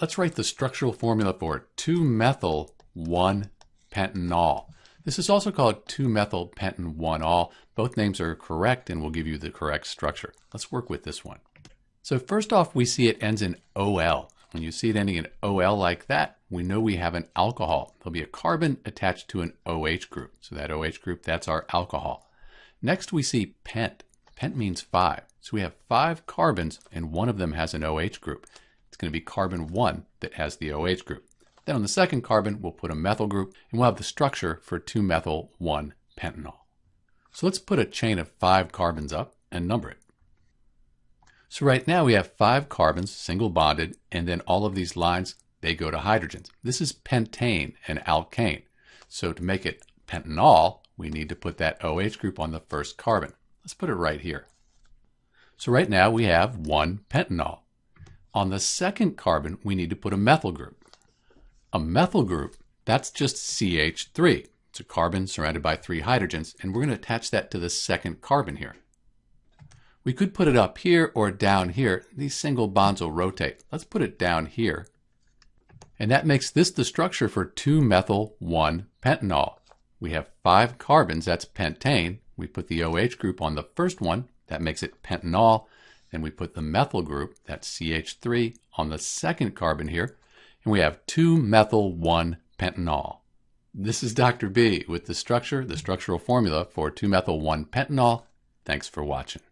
let's write the structural formula for 2-methyl-1-pentanol. This is also called 2-methyl-pentan-1-ol. Both names are correct and will give you the correct structure. Let's work with this one. So first off, we see it ends in OL. When you see it ending in OL like that, we know we have an alcohol. There'll be a carbon attached to an OH group. So that OH group, that's our alcohol. Next, we see pent. Pent means five. So we have five carbons and one of them has an OH group. It's going to be carbon 1 that has the OH group. Then on the second carbon, we'll put a methyl group and we'll have the structure for 2-methyl-1-pentanol. So let's put a chain of five carbons up and number it. So right now we have five carbons, single bonded, and then all of these lines, they go to hydrogens. This is pentane, an alkane. So to make it pentanol, we need to put that OH group on the first carbon. Let's put it right here. So right now we have one pentanol. On the second carbon, we need to put a methyl group. A methyl group, that's just CH3. It's a carbon surrounded by three hydrogens, and we're going to attach that to the second carbon here. We could put it up here or down here. These single bonds will rotate. Let's put it down here. And that makes this the structure for 2-methyl-1-pentanol. We have five carbons, that's pentane. We put the OH group on the first one, that makes it pentanol. Then we put the methyl group, that's CH3, on the second carbon here. And we have 2-methyl-1-pentanol. This is Dr. B with the structure, the structural formula for 2-methyl-1-pentanol. Thanks for watching.